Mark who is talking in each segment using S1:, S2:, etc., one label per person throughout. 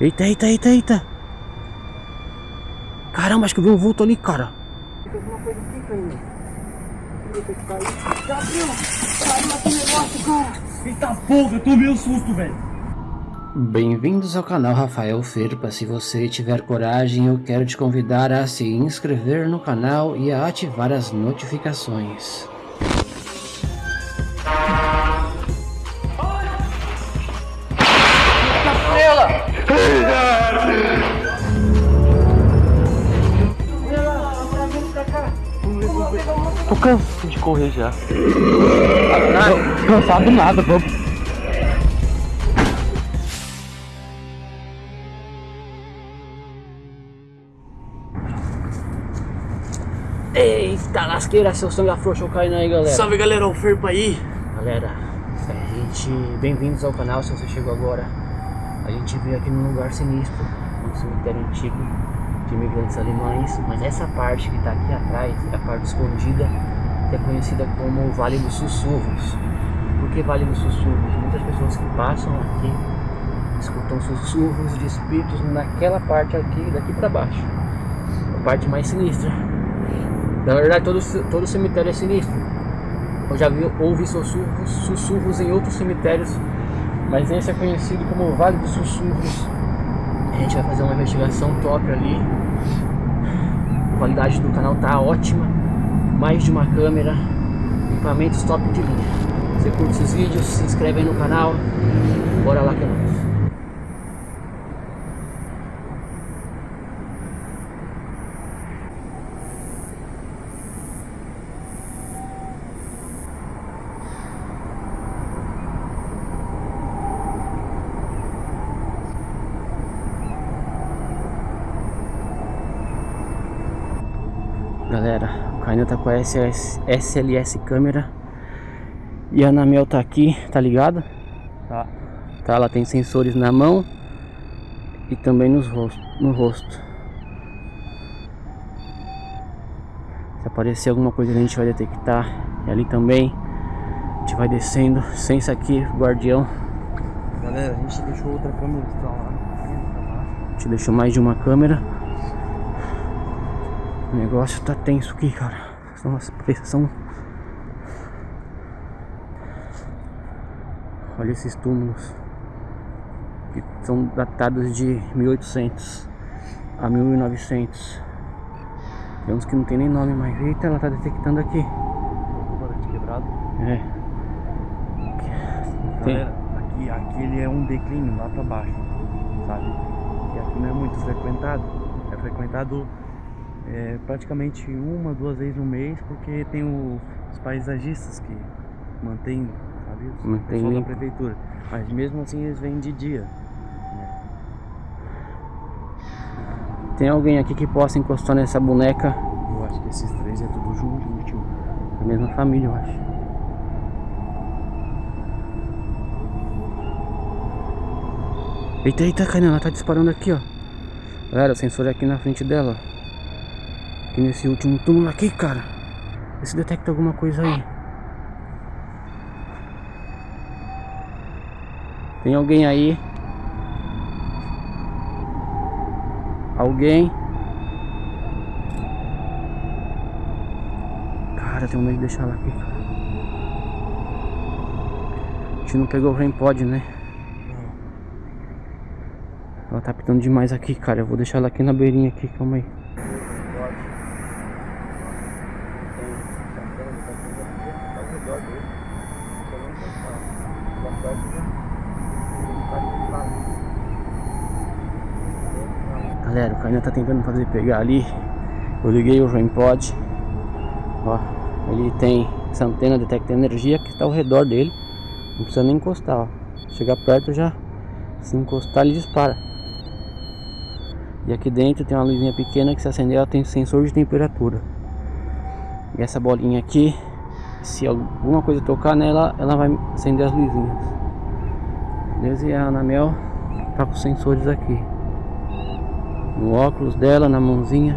S1: Eita, eita, eita, eita. Caramba, acho que eu vi um vulto ali, cara.
S2: Alguma coisa. Gabriel, caiu aqui negócio, cara.
S3: Eita porra, eu tomei um susto, velho.
S1: Bem-vindos ao canal Rafael Ferpa. Se você tiver coragem, eu quero te convidar a se inscrever no canal e a ativar as notificações.
S3: Tô cansado de correr já.
S1: Cansado nada, vamos. Eita lasqueira, seu sangue afrouxou caindo aí, galera.
S3: Salve galera, o Ferpa aí.
S1: Galera, a gente. Bem-vindos ao canal se você chegou agora. A gente veio aqui num lugar sinistro, um cemitério antigo de imigrantes alemães, mas essa parte que tá aqui atrás é a parte escondida, que é conhecida como Vale dos Sussurros. Por que Vale dos Sussurros? Muitas pessoas que passam aqui escutam sussurros de espíritos naquela parte aqui, daqui para baixo. A parte mais sinistra. Na verdade, todo, todo cemitério é sinistro. Eu já vi, ouvi sussurros, sussurros em outros cemitérios, mas esse é conhecido como Vale dos Sussurros. A gente vai fazer uma investigação top ali. A qualidade do canal tá ótima. Mais de uma câmera, equipamentos top de linha. Você curte esses vídeos, se inscreve aí no canal. Bora lá que é nóis. Tá com a SS, SLS câmera E a Anamel tá aqui, tá ligado?
S3: Tá.
S1: Tá, ela tem sensores na mão E também nos rosto, no rosto Se aparecer alguma coisa a gente vai detectar E ali também A gente vai descendo isso aqui, guardião
S3: Galera, a gente deixou outra câmera que tá lá.
S1: A gente deixou mais de uma câmera o negócio tá tenso aqui, cara. São as pressão. Olha esses túmulos. Que são datados de 1800 a 1900. Tem uns que não tem nem nome mais. Eita, ela tá detectando aqui.
S3: Quebrado.
S1: É. Tem-
S3: Galera, aqui, aqui ele é um declínio lá pra baixo, sabe? E aqui não é muito frequentado. É frequentado é, praticamente uma, duas vezes no mês, porque tem o- os paisagistas que mantêm, sabe? Os
S1: Mantém
S3: pessoal da prefeitura. Mas mesmo assim eles vêm de dia.
S1: Tem alguém aqui que possa encostar nessa boneca?
S3: Eu acho que esses três é tudo junto, último.
S1: Da mesma família, eu acho. Eita, eita, Kainan, ela tá disparando aqui, ó. Galera, o sensor é aqui na frente dela. Aqui nesse último túmulo aqui, cara. Vê se detecta alguma coisa aí. Tem alguém aí? Alguém? Cara, tenho medo de deixar ela aqui, cara. A gente não pegou o rain pod, né? Ela tá pitando demais aqui, cara. Eu vou deixar ela aqui na beirinha aqui, calma aí. Galera, o Caio tá tentando fazer pegar ali. Eu liguei o rain pod. Ó, ele tem essa antena detecta energia que está ao redor dele. Não precisa nem encostar, ó. Chegar perto já, se encostar ele dispara. E aqui dentro tem uma luzinha pequena que se acender ela tem sensor de temperatura. E essa bolinha aqui, se alguma coisa tocar nela, ela vai acender as luzinhas. Beleza? E a Anamel tá com os sensores aqui. No óculos dela, na mãozinha.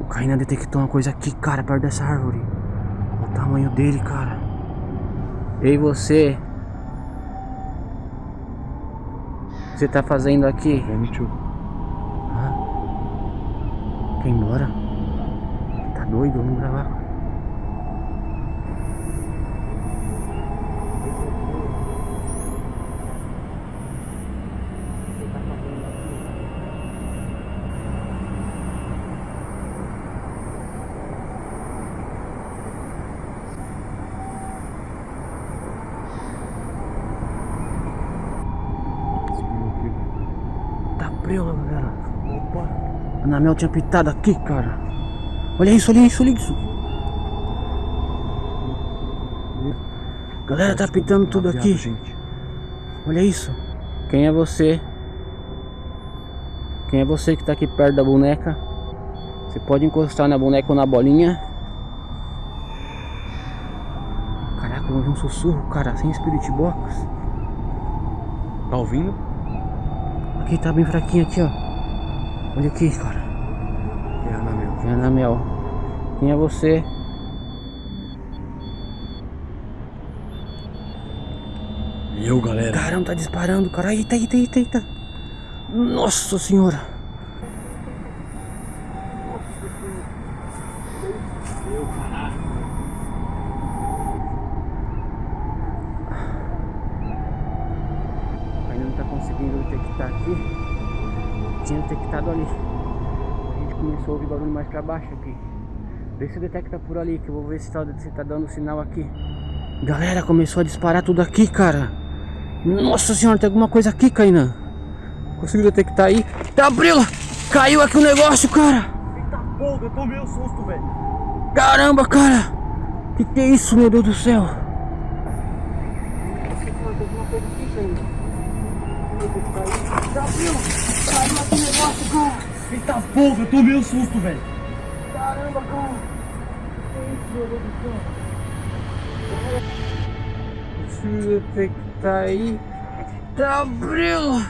S1: O Caína detectou uma coisa aqui, cara, perto dessa árvore. Olha o tamanho dele, cara. Ei você. O que você tá fazendo aqui? Ah. Quer ir embora? Tá doido? Vamos gravar. Anamel tinha pitado aqui, cara. Olha isso, olha isso, olha isso. Galera, tá pitando tudo aqui.
S3: gente.
S1: Olha isso. Quem é você? Quem é você que tá aqui perto da boneca? Você pode encostar na boneca ou na bolinha. Caraca, eu ouvi um sussurro, cara, sem spirit box.
S3: Tá ouvindo?
S1: Aqui tá bem fraquinho aqui, ó. Olha aqui, cara.
S3: Anamel.
S1: Quem é você?
S3: Eu, galera.
S1: Caramba, tá disparando, cara. Eita, eita, eita, eita. Nossa senhora. Começou a ouvir barulho mais pra baixo aqui. Vê se detecta por ali, que eu vou ver se tá, se tá dando sinal aqui. Galera, começou a disparar tudo aqui, cara. Nossa senhora, tem alguma coisa aqui, Kainan. Conseguiu detectar aí? Tá abriu! Caiu aqui o negócio, cara!
S3: Eita porra, eu tomei um susto, velho.
S1: Caramba, cara! Que que é isso, meu Deus do céu?
S2: Tem alguma coisa aqui ainda. Tá abrindo. Caiu aqui o negócio, cara.
S3: Eita porra, eu tomei um susto, velho.
S2: Caramba, cara. Que isso, meu Deus do céu.
S1: Conseguiu detectar aí? Tá abriu!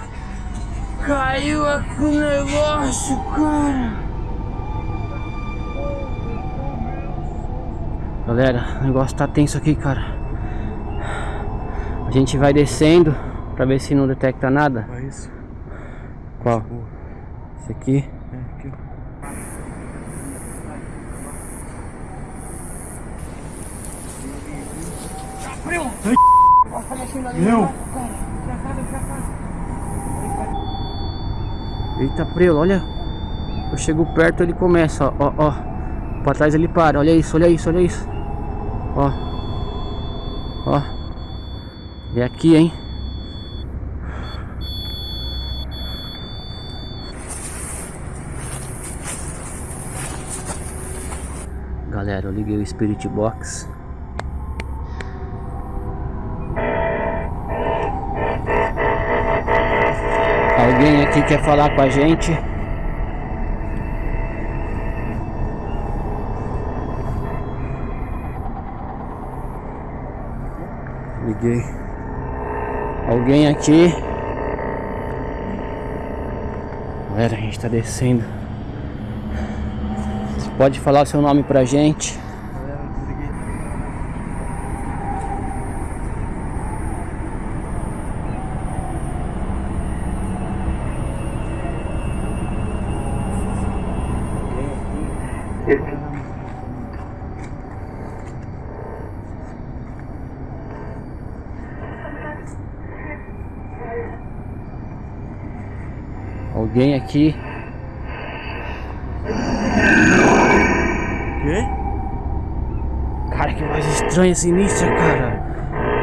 S1: Caiu aqui o negócio, cara! Galera, o negócio tá tenso aqui, cara. A gente vai descendo pra ver se não detecta nada.
S3: Olha isso.
S1: Qual? Esse aqui.
S3: É, aqui, ó. Meu!
S1: Eita, prelo, olha. Eu chego perto, ele começa, ó, ó, ó. Pra trás ele para, olha isso, olha isso, olha isso. Ó. Ó. É aqui, hein. Galera, eu liguei o Spirit Box. Alguém aqui quer falar com a gente? Liguei. Alguém aqui? Galera, a gente tá descendo. Pode falar seu nome pra gente? Alguém aqui? Cara, que voz estranha, sinistra, cara.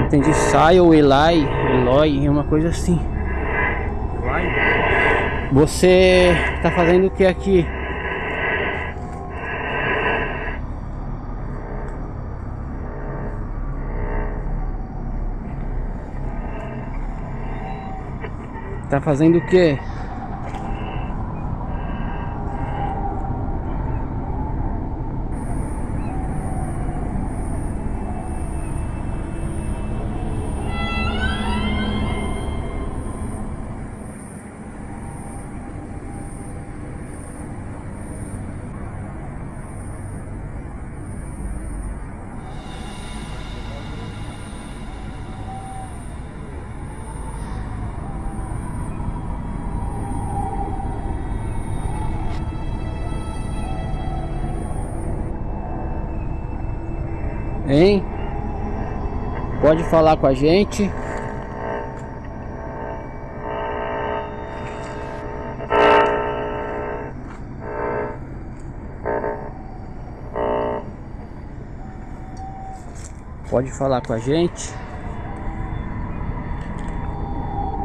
S1: Entendi. Sai ou Eli, Eloy, é uma coisa assim. Você tá fazendo o que aqui? Tá fazendo o que? Hein? Pode falar com a gente. Pode falar com a gente.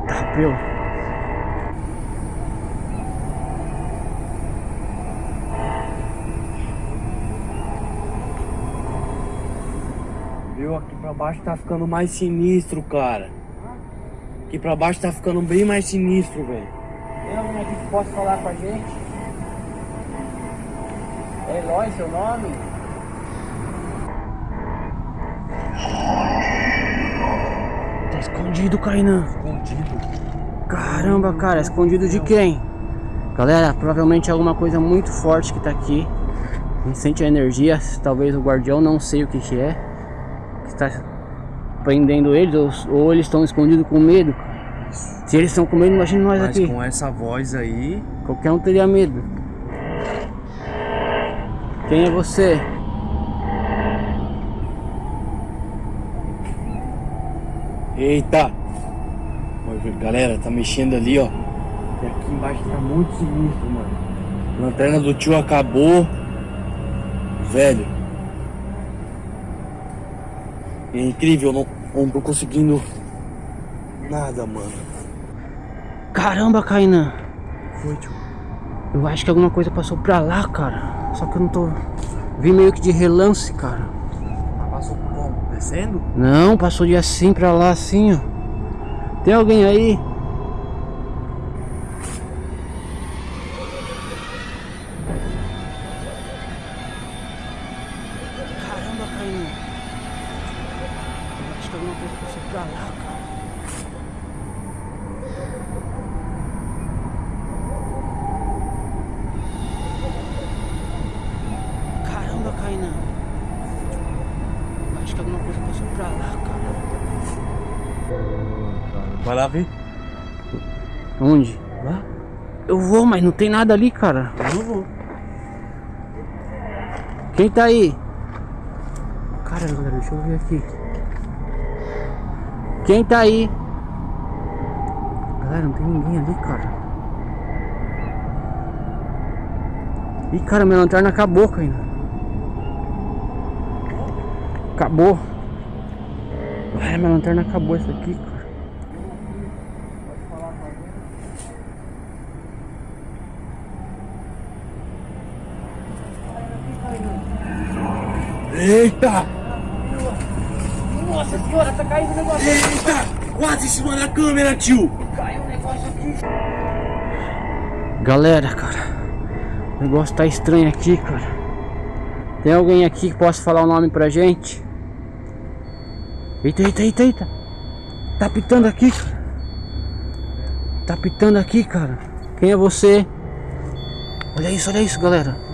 S1: Tá, pelo.
S3: Viu? Aqui pra baixo tá ficando mais sinistro, cara. Aqui pra baixo tá ficando bem mais sinistro, velho.
S1: Tem alguém aqui que possa falar com a gente? É Eloy, seu nome? Tá escondido, Kainan.
S3: Escondido.
S1: Caramba, cara, escondido de quem? Galera, provavelmente é alguma coisa muito forte que tá aqui. A gente sente a energia, talvez o guardião, não sei o que que é. Está prendendo eles, ou, ou eles estão escondidos com medo. Se eles estão com medo, imagina nós
S3: Mas
S1: aqui.
S3: com essa voz aí,
S1: Qualquer um teria medo. Quem é você?
S3: Eita! Galera, tá mexendo ali, ó. E aqui embaixo tá muito sinistro, mano. A lanterna do tio acabou. Velho. É incrível, não, não tô conseguindo nada, mano.
S1: Caramba, Kainan.
S3: Foi, tio.
S1: Eu acho que alguma coisa passou pra lá, cara. Só que eu não tô. Vi meio que de relance, cara.
S3: Passou como? Descendo?
S1: Não, passou de assim pra lá, assim, ó. Tem alguém aí? Lá
S3: ver.
S1: Onde?
S3: Lá?
S1: Eu vou, mas não tem nada ali, cara.
S3: Eu não vou.
S1: Quem tá aí? Cara, galera, deixa eu ver aqui. Quem tá aí? Galera, não tem ninguém ali, cara. Ih, cara, minha lanterna acabou, cara. Acabou. Galera, minha lanterna acabou essa aqui, cara.
S3: Eita!
S1: Nossa senhora, tá caindo o negócio.
S3: Eita! Quase em cima da câmera, tio!
S1: Caiu o negócio aqui. Galera, cara. O negócio tá estranho aqui, cara. Tem alguém aqui que possa falar o nome pra gente? Eita, eita, eita, eita. Tá pitando aqui, cara. Tá pitando aqui, cara. Quem é você? Olha isso, olha isso, galera.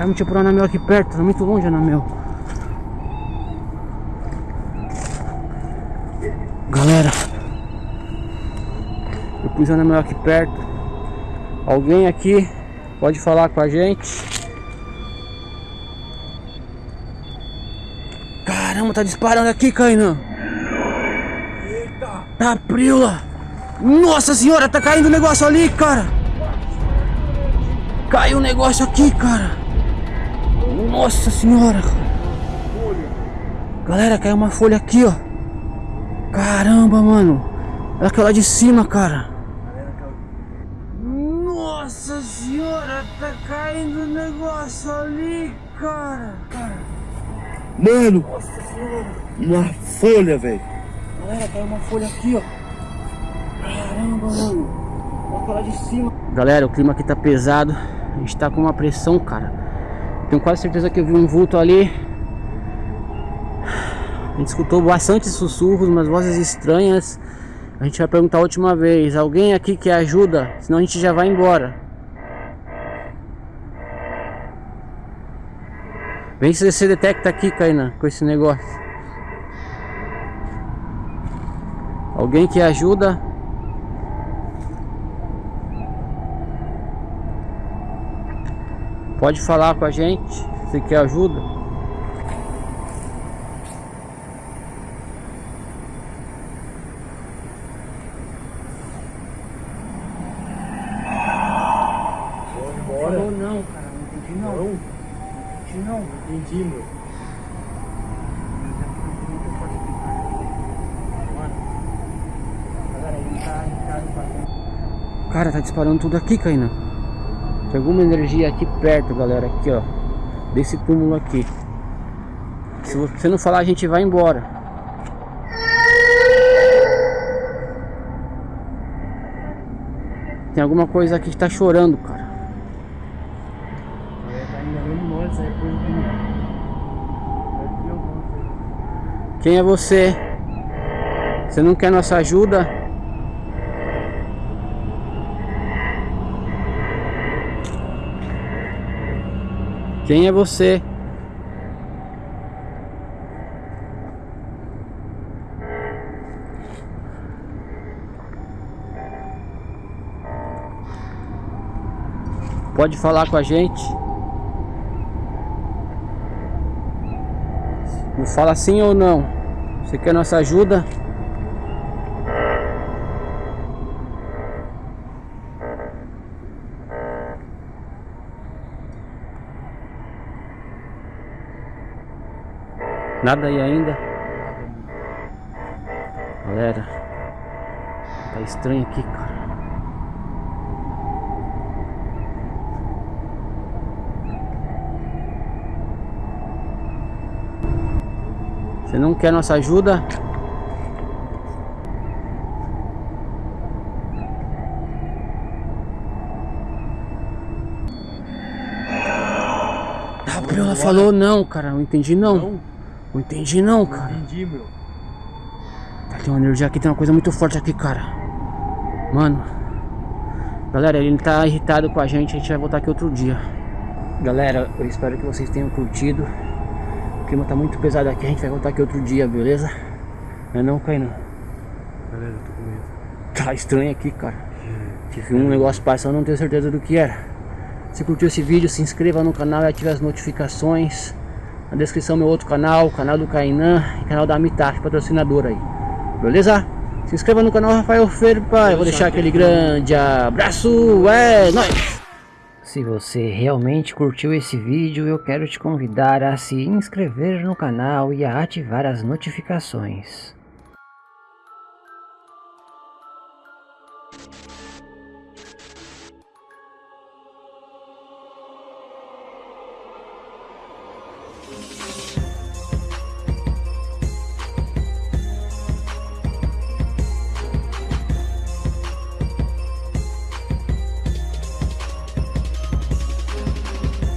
S1: Caiu um tipo anamel aqui perto. Tá muito longe, anamel. Galera. Eu pus o anamel aqui perto. Alguém aqui pode falar com a gente? Caramba, tá disparando aqui, Kainan.
S3: Eita!
S1: Tá prila. Nossa senhora, tá caindo um negócio ali, cara. Caiu um negócio aqui, cara. Nossa senhora. Galera, caiu uma folha aqui, ó. Caramba, mano. Olha aquela de cima, cara. Nossa senhora, tá caindo um negócio ali, cara.
S3: Mano! Uma folha, velho!
S1: Galera, caiu uma folha aqui, ó. Caramba, mano. Olha aquela de cima. Galera, o clima aqui tá pesado. A gente tá com uma pressão, cara. Tenho quase certeza que eu vi um vulto ali. A gente escutou bastante sussurros, umas vozes estranhas. A gente vai perguntar a última vez. Alguém aqui que ajuda? Senão a gente já vai embora. Vem se você detecta aqui, Kainan, com esse negócio. Alguém que ajuda? Pode falar com a gente se quer ajuda. Vou Embora.
S3: Não, não, cara, não entendi não. Não? Entendi não. Entendi, meu.
S1: É tá, tá cara, tá disparando tudo aqui, Caína. Tem alguma energia aqui perto, galera. Aqui, ó. Desse túmulo aqui. Se você não falar, a gente vai embora. Tem alguma coisa aqui que tá chorando, cara. Quem é você? Você não quer nossa ajuda? Quem é você? Pode falar com a gente. Me fala sim ou não. Você quer nossa ajuda? Nada aí ainda? Galera, tá estranho aqui, cara. Você não quer nossa ajuda? Ela falou não, cara. Não entendi não. Não, não entendi não, cara. Não entendi, meu. Tá, tem uma energia aqui, tem uma coisa muito forte aqui, cara. Mano. Galera, ele tá irritado com a gente. A gente vai voltar aqui outro dia. Galera, eu espero que vocês tenham curtido clima tá muito pesado aqui, a gente vai voltar aqui outro dia, beleza? Não é não, Caína?
S3: Beleza, tô com medo.
S1: Tá estranho aqui, cara. Tive um negócio passando, não tenho certeza do que era. Se curtiu esse vídeo, se inscreva no canal e ative as notificações. Na descrição meu outro canal, o canal do Kainan e canal da Mitaf, patrocinador aí. Beleza? Se inscreva no canal Rafael Ferpa. Eu vou deixar aquele grande abraço. É nóis! Se você realmente curtiu esse vídeo, eu quero te convidar a se inscrever no canal e a ativar as notificações.